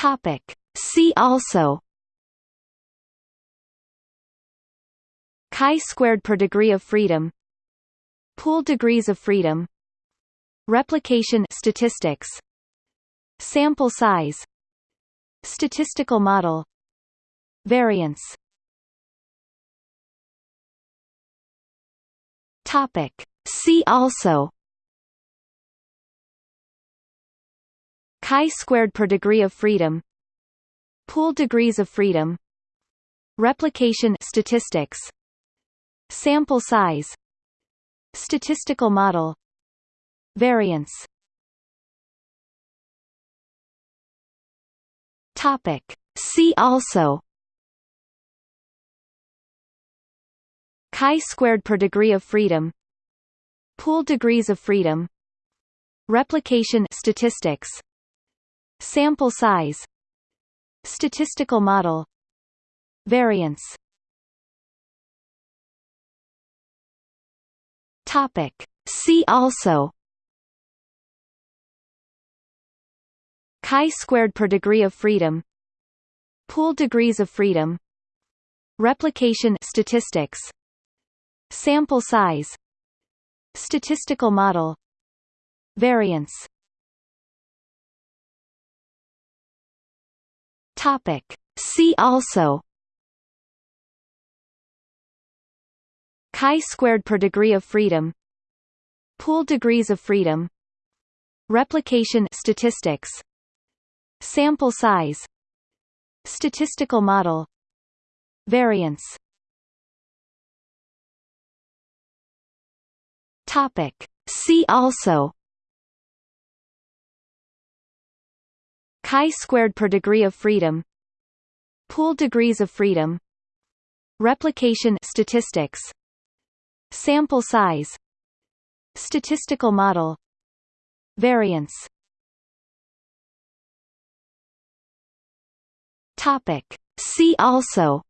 Topic. See also chi-squared per degree of freedom Pooled degrees of freedom Replication statistics Sample size Statistical model Variance Topic. See also chi-squared per degree of freedom Pooled degrees of freedom Replication statistics Sample size Statistical model Variance. Topic. See also. Chi-squared per degree of freedom Pooled degrees of freedom Replication statistics Sample size. Statistical model. Variance. Topic. See also. Chi-squared per degree of freedom. Pooled degrees of freedom. Replication statistics. Sample size. Statistical model. Variance Topic. See also. Chi-squared per degree of freedom. Pooled degrees of freedom. Replication statistics. Sample size. Statistical model. Variance. Topic. See also chi-squared per degree of freedom Pooled degrees of freedom Replication statistics Sample size Statistical model Variance. Topic. See also.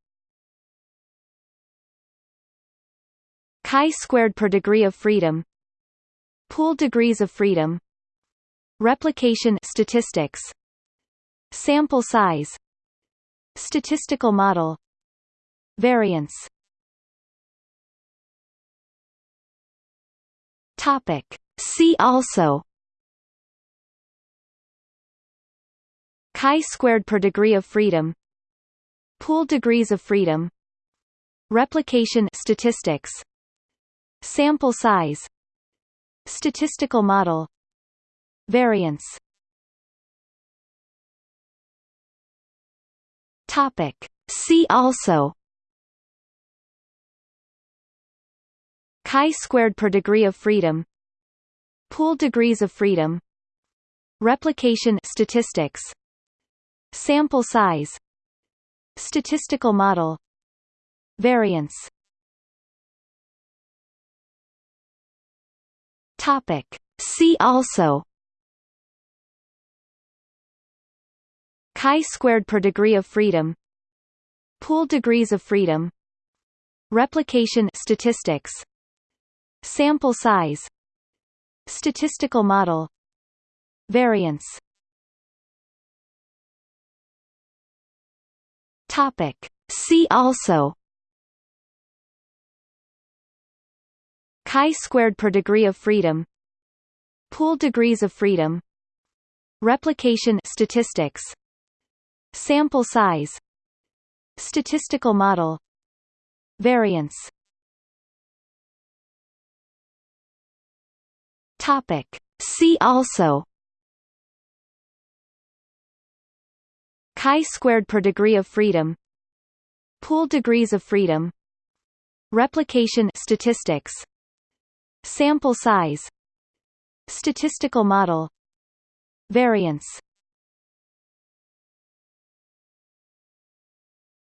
Chi-squared per degree of freedom Pooled degrees of freedom Replication statistics Sample size Statistical model Variance. Topic. See also. Chi-squared per degree of freedom. Pooled degrees of freedom. Replication statistics. Sample size. Statistical model. Variance Topic. See also. Chi-squared per degree of freedom. Pooled degrees of freedom. Replication statistics. Sample size. Statistical model. Variance. Topic. See also chi-squared per degree of freedom Pooled degrees of freedom Replication statistics Sample size Statistical model Variance. Topic. See also. Chi-squared per degree of freedom Pooled degrees of freedom Replication statistics Sample size Statistical model Variance. Topic. See also. Chi-squared per degree of freedom. Pooled degrees of freedom. Replication statistics. Sample size. Statistical model. Variance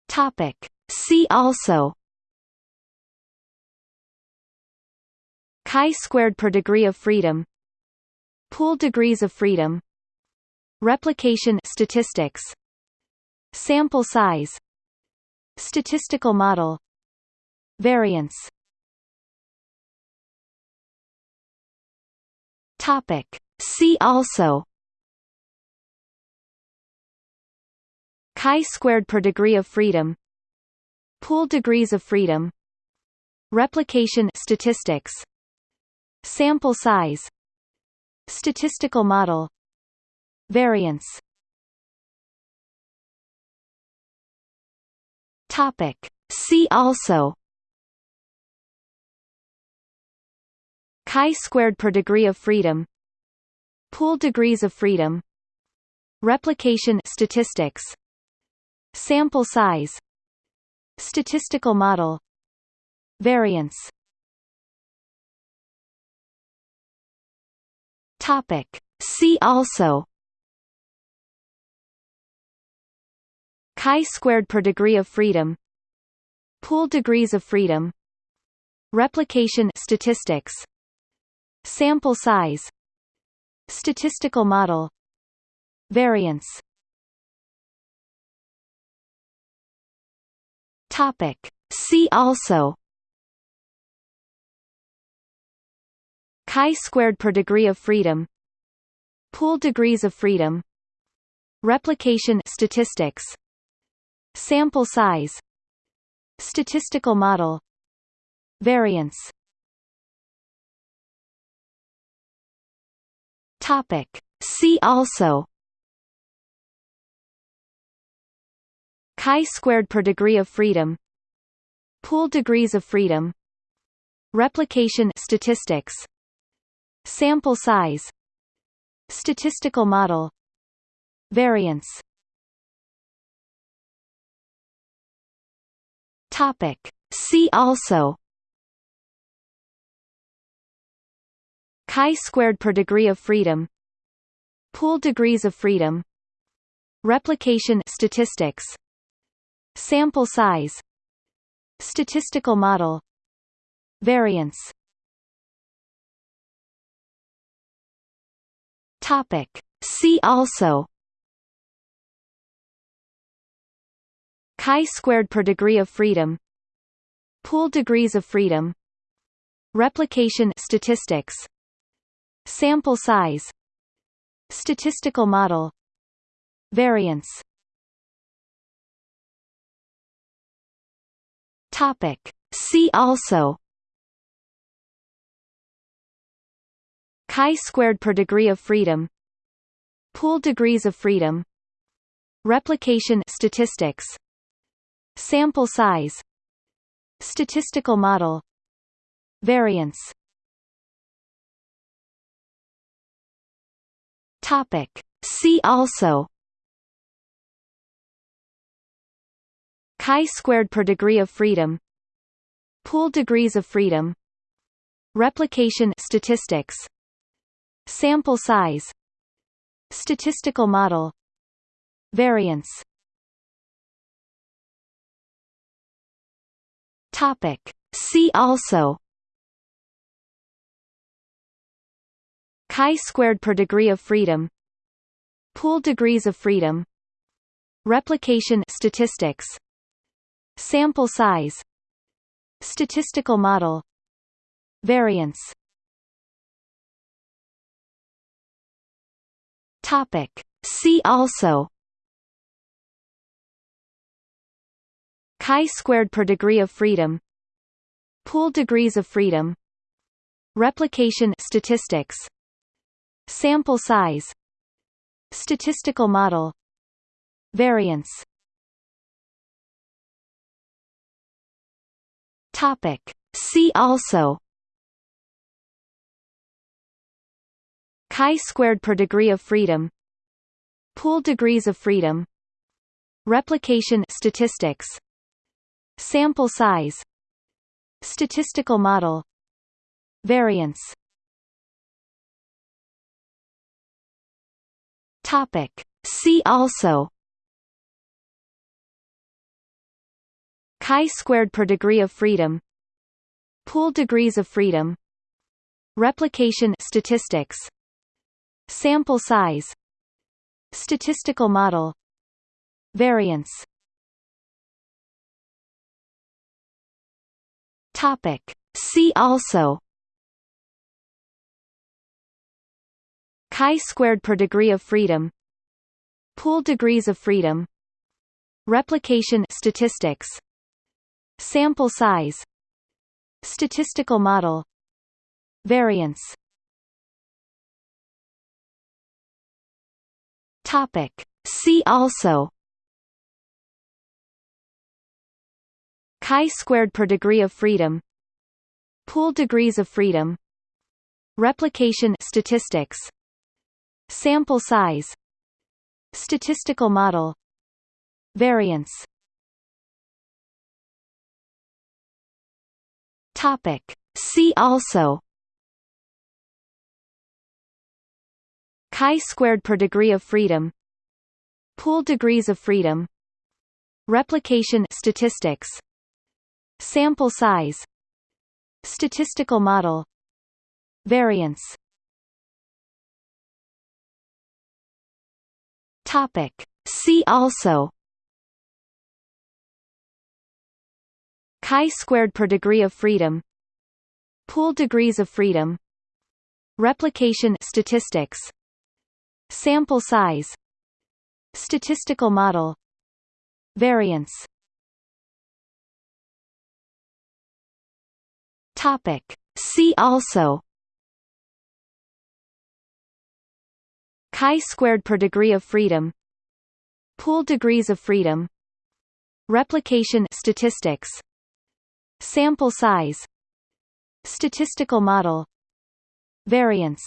Topic. See also. Chi-squared per degree of freedom. Pooled degrees of freedom. Replication statistics. Sample size. Statistical model. Variance. Topic. See also chi-squared per degree of freedom pooled degrees of freedom replication statistics sample size statistical model variance. Topic. See also. Chi-squared per degree of freedom pooled degrees of freedom replication statistics sample size statistical model variance. Topic. See also. Chi-squared per degree of freedom. Pooled degrees of freedom. Replication statistics. Sample size. Statistical model. Variance topic. See also chi-squared per degree of freedom pooled degrees of freedom replication statistics sample size statistical model variance topic. See also chi-squared per degree of freedom pooled degrees of freedom replication statistics sample size statistical model variance. Topic. See also. Chi-squared per degree of freedom pooled degrees of freedom replication statistics sample size. Statistical model. Variance. Topic. See also. Chi-squared per degree of freedom. Pooled degrees of freedom. Replication statistics. Sample size. Statistical model. Variance Topic. See also chi-squared per degree of freedom pooled degrees of freedom replication statistics sample size statistical model variance topic see also chi-squared per degree of freedom pooled degrees of freedom replication statistics sample size statistical model variance. Topic. See also. Chi-squared per degree of freedom pooled degrees of freedom replication statistics Sample size. Statistical model. Variance. Topic. See also. Chi-squared per degree of freedom. Pooled degrees of freedom. Replication statistics. Sample size. Statistical model. Variance Topic. See also chi-squared per degree of freedom pooled degrees of freedom replication statistics sample size statistical model variance topic see also chi-squared per degree of freedom pooled degrees of freedom replication statistics sample size statistical model variance. Topic. See also. Chi-squared per degree of freedom pooled degrees of freedom replication statistics sample size statistical model variance. Topic. See also. Chi-squared per degree of freedom. Pooled degrees of freedom. Replication statistics. Sample size. Statistical model. Variance topic. See also chi-squared per degree of freedom pooled degrees of freedom replication statistics sample size statistical model variance topic. See also chi-squared per degree of freedom pooled degrees of freedom replication statistics sample size statistical model variance. Topic. See also. Chi-squared per degree of freedom pooled degrees of freedom replication statistics sample size. Statistical model. Variance.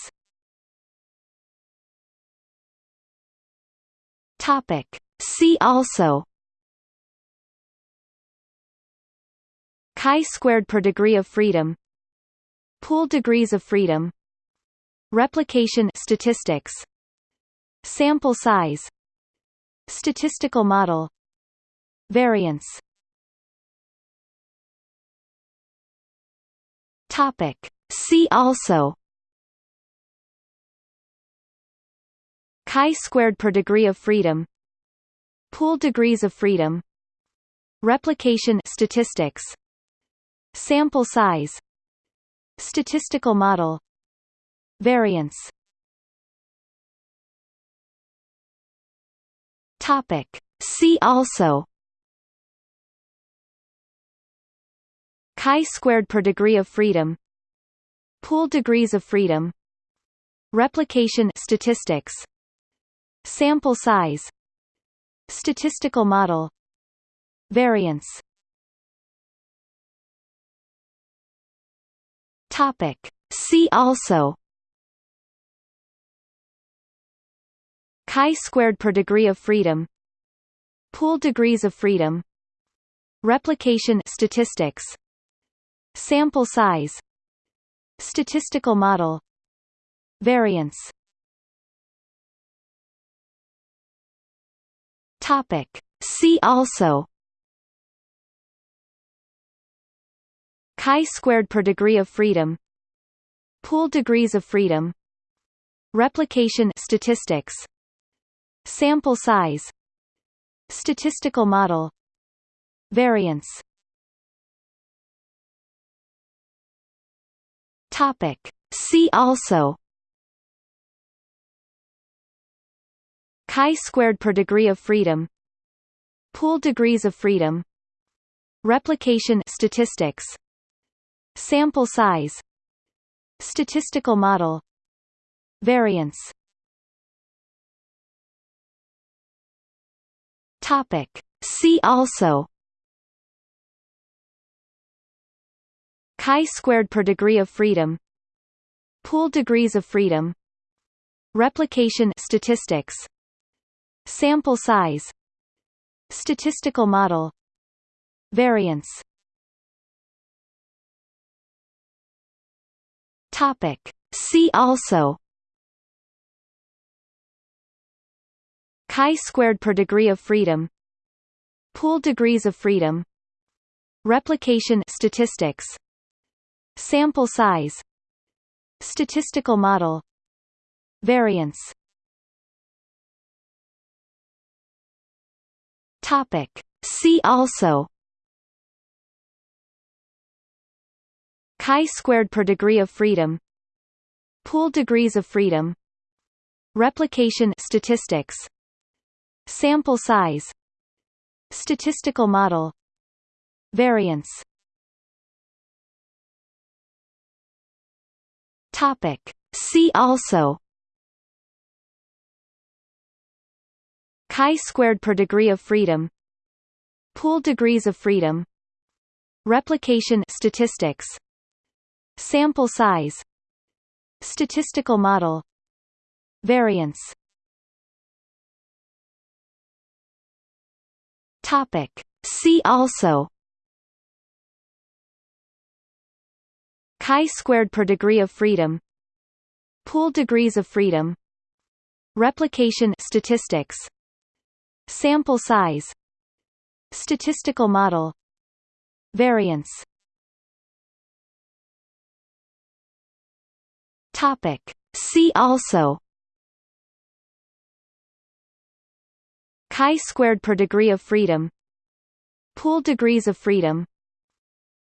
Topic. See also. Chi-squared per degree of freedom. Pooled degrees of freedom. Replication statistics. Sample size. Statistical model. Variance topic. See also. Chi-squared per degree of freedom. Pooled degrees of freedom. Replication statistics. Sample size. Statistical model. Variance. Topic. See also chi-squared per degree of freedom pooled degrees of freedom replication statistics sample size statistical model variance. Topic. See also. Chi-squared per degree of freedom pooled degrees of freedom replication statistics sample size statistical model variance. Topic. See also. Chi-squared per degree of freedom. Pooled degrees of freedom. Replication statistics. Sample size. Statistical model. Variance topic. See also. Chi-squared per degree of freedom. Pooled degrees of freedom. Replication statistics. Sample size. Statistical model. Variance. Topic. See also chi-squared per degree of freedom pooled degrees of freedom replication statistics sample size statistical model variance. Topic. See also chi-squared per degree of freedom pooled degrees of freedom replication statistics sample size statistical model variance. Topic. See also. Chi-squared per degree of freedom. Pooled degrees of freedom. Replication statistics. Sample size. Statistical model. Variance Topic. See also. Chi-squared per degree of freedom. Pooled degrees of freedom. Replication statistics. Sample size. Statistical model. Variance. Topic. See also chi-squared per degree of freedom Pooled degrees of freedom Replication statistics Sample size Statistical model Variance. Topic. See also. Chi-squared per degree of freedom Pooled degrees of freedom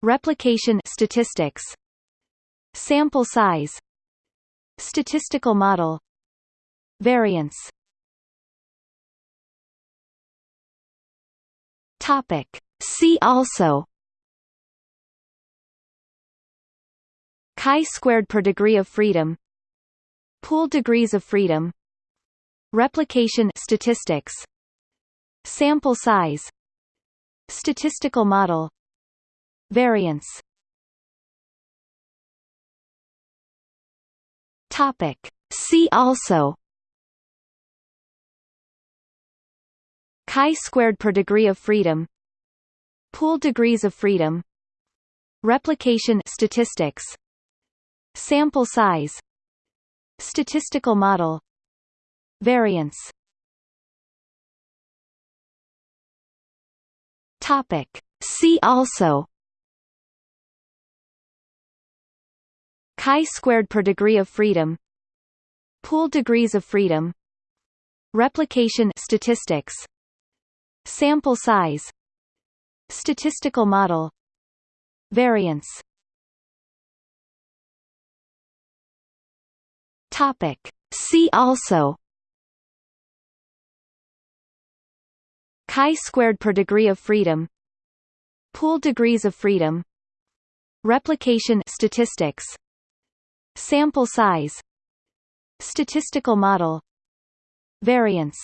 Replication statistics Sample size. Statistical model. Variance. Topic. See also. Chi-squared per degree of freedom. Pooled degrees of freedom. Replication statistics. Sample size. Statistical model. Variance Topic. See also chi-squared per degree of freedom Pooled degrees of freedom Replication statistics Sample size Statistical model Variance Topic. See also chi-squared per degree of freedom Pooled degrees of freedom Replication statistics Sample size Statistical model Variance. Topic. See also. Chi-squared per degree of freedom Pooled degrees of freedom Replication statistics Sample size. Statistical model. Variance.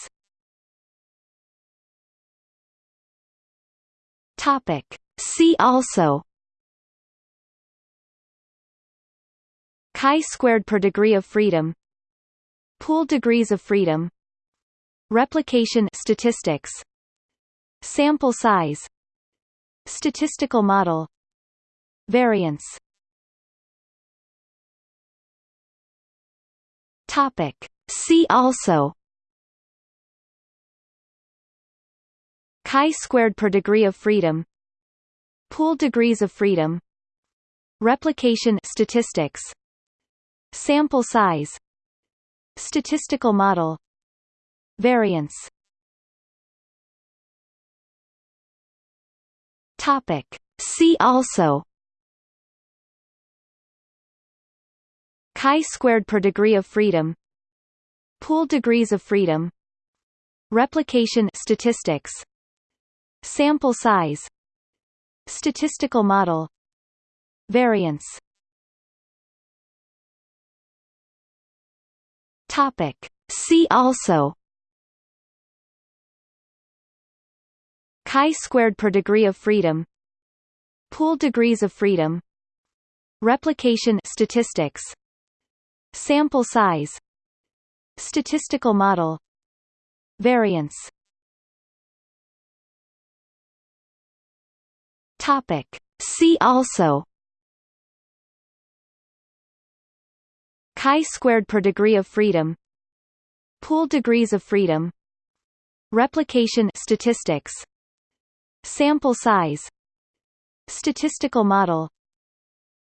Topic. See also. Chi-squared per degree of freedom. Pooled degrees of freedom. Replication statistics. Sample size. Statistical model. Variance Topic. See also chi-squared per degree of freedom Pooled degrees of freedom Replication statistics Sample size Statistical model Variance Topic. See also chi-squared per degree of freedom Pooled degrees of freedom Replication statistics Sample size Statistical model Variance. Topic. See also. Chi-squared per degree of freedom Pooled degrees of freedom Replication statistics Sample size. Statistical model. Variance. Topic. See also. Chi-squared per degree of freedom. Pooled degrees of freedom. Replication statistics. Sample size. Statistical model.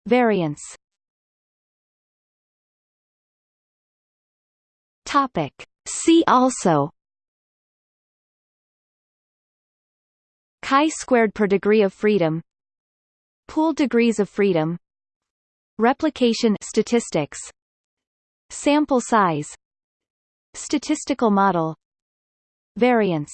Variance Topic. See also chi-squared per degree of freedom Pooled degrees of freedom Replication statistics Sample size Statistical model Variance